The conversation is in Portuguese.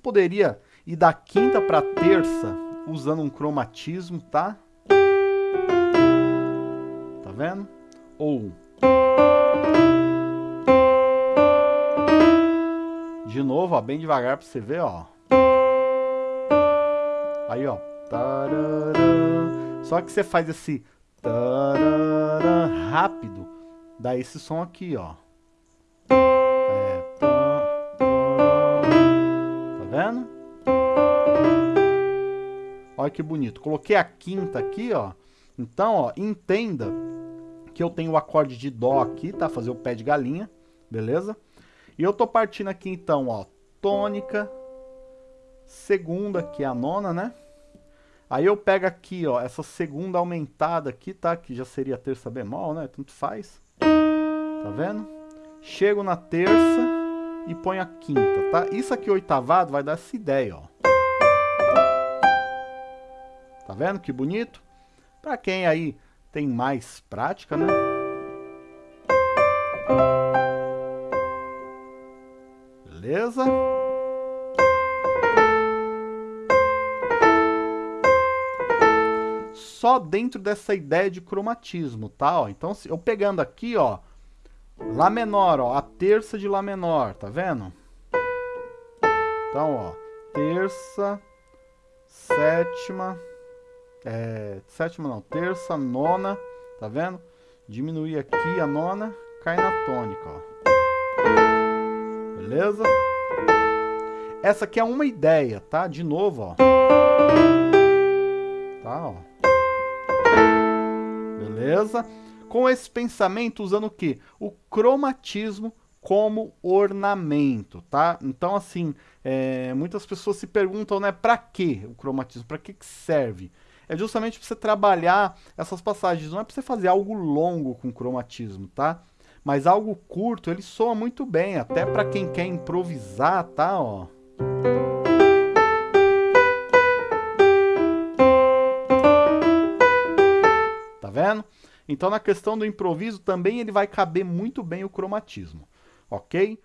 você poderia ir da quinta para terça usando um cromatismo, tá? Tá vendo? Ou de novo, ó, bem devagar para você ver, ó. Aí, ó. Só que você faz esse rápido, dá esse som aqui, ó. Olha que bonito. Coloquei a quinta aqui, ó. Então, ó, entenda que eu tenho o acorde de dó aqui, tá? Fazer o pé de galinha, beleza? E eu tô partindo aqui então, ó, tônica, segunda, que é a nona, né? Aí eu pego aqui, ó, essa segunda aumentada aqui, tá? Que já seria terça bemol, né? Tanto faz. Tá vendo? Chego na terça e ponho a quinta, tá? Isso aqui oitavado vai dar essa ideia, ó. Tá vendo que bonito? Pra quem aí tem mais prática, né? Beleza? Só dentro dessa ideia de cromatismo, tá? Ó, então, eu pegando aqui, ó, Lá menor, ó, a terça de Lá menor, tá vendo? Então, ó, terça, sétima, é, sétima não, terça, nona, tá vendo? Diminuir aqui a nona, cai na tônica, ó. Beleza? Essa aqui é uma ideia, tá? De novo, ó. Tá, ó. Beleza? Com esse pensamento, usando o quê? O cromatismo como ornamento, tá? Então, assim, é, muitas pessoas se perguntam, né, para que o cromatismo? Para que, que serve? É justamente para você trabalhar essas passagens, não é para você fazer algo longo com cromatismo, tá? Mas algo curto, ele soa muito bem, até para quem quer improvisar, tá? Ó. Tá vendo? Então na questão do improviso também ele vai caber muito bem o cromatismo, ok?